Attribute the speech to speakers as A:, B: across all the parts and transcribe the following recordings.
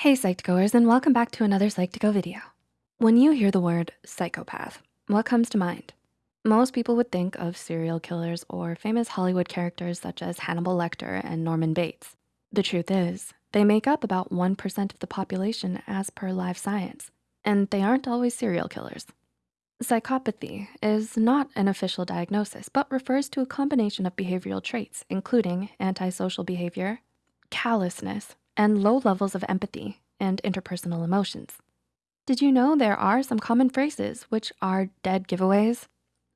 A: Hey Psych2Goers and welcome back to another Psych2Go video. When you hear the word psychopath, what comes to mind? Most people would think of serial killers or famous Hollywood characters such as Hannibal Lecter and Norman Bates. The truth is, they make up about 1% of the population as per Live Science, and they aren't always serial killers. Psychopathy is not an official diagnosis, but refers to a combination of behavioral traits, including antisocial behavior, callousness, and low levels of empathy and interpersonal emotions. Did you know there are some common phrases which are dead giveaways?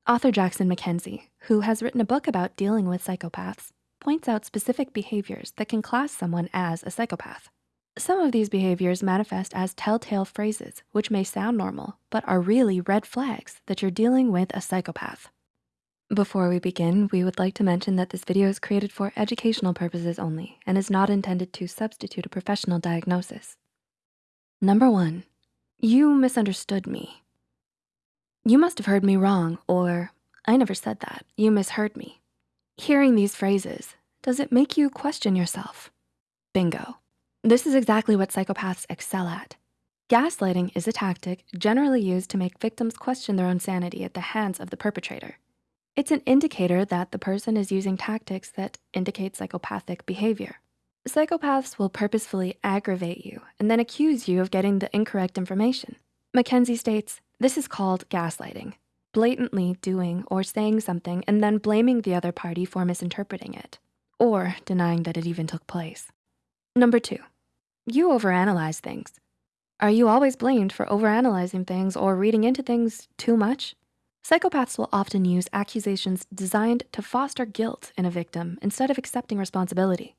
A: Author Jackson MacKenzie, who has written a book about dealing with psychopaths, points out specific behaviors that can class someone as a psychopath. Some of these behaviors manifest as telltale phrases, which may sound normal, but are really red flags that you're dealing with a psychopath. Before we begin, we would like to mention that this video is created for educational purposes only and is not intended to substitute a professional diagnosis. Number one, you misunderstood me. You must have heard me wrong, or I never said that, you misheard me. Hearing these phrases, does it make you question yourself? Bingo. This is exactly what psychopaths excel at. Gaslighting is a tactic generally used to make victims question their own sanity at the hands of the perpetrator. It's an indicator that the person is using tactics that indicate psychopathic behavior. Psychopaths will purposefully aggravate you and then accuse you of getting the incorrect information. MacKenzie states, this is called gaslighting, blatantly doing or saying something and then blaming the other party for misinterpreting it or denying that it even took place. Number two, you overanalyze things. Are you always blamed for overanalyzing things or reading into things too much? Psychopaths will often use accusations designed to foster guilt in a victim instead of accepting responsibility.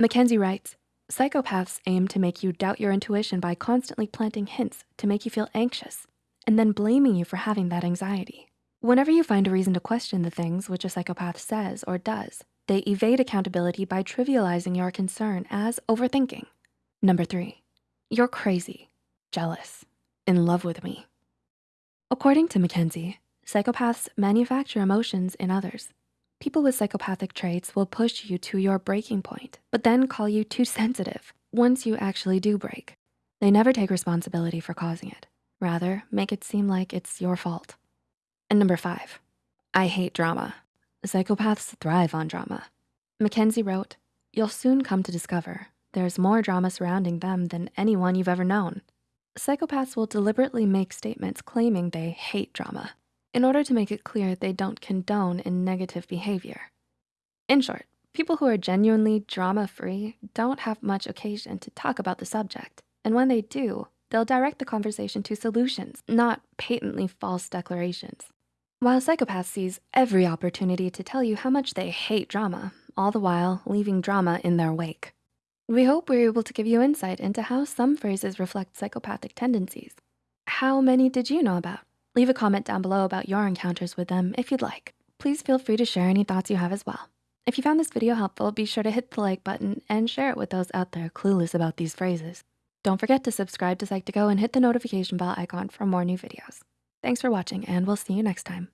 A: MacKenzie writes, psychopaths aim to make you doubt your intuition by constantly planting hints to make you feel anxious and then blaming you for having that anxiety. Whenever you find a reason to question the things which a psychopath says or does, they evade accountability by trivializing your concern as overthinking. Number three, you're crazy, jealous, in love with me. According to MacKenzie, Psychopaths manufacture emotions in others. People with psychopathic traits will push you to your breaking point, but then call you too sensitive once you actually do break. They never take responsibility for causing it. Rather, make it seem like it's your fault. And number five, I hate drama. Psychopaths thrive on drama. MacKenzie wrote, you'll soon come to discover there's more drama surrounding them than anyone you've ever known. Psychopaths will deliberately make statements claiming they hate drama in order to make it clear they don't condone in negative behavior. In short, people who are genuinely drama-free don't have much occasion to talk about the subject. And when they do, they'll direct the conversation to solutions, not patently false declarations. While psychopaths seize every opportunity to tell you how much they hate drama, all the while leaving drama in their wake. We hope we're able to give you insight into how some phrases reflect psychopathic tendencies. How many did you know about? Leave a comment down below about your encounters with them if you'd like. Please feel free to share any thoughts you have as well. If you found this video helpful, be sure to hit the like button and share it with those out there clueless about these phrases. Don't forget to subscribe to Psych2Go and hit the notification bell icon for more new videos. Thanks for watching and we'll see you next time.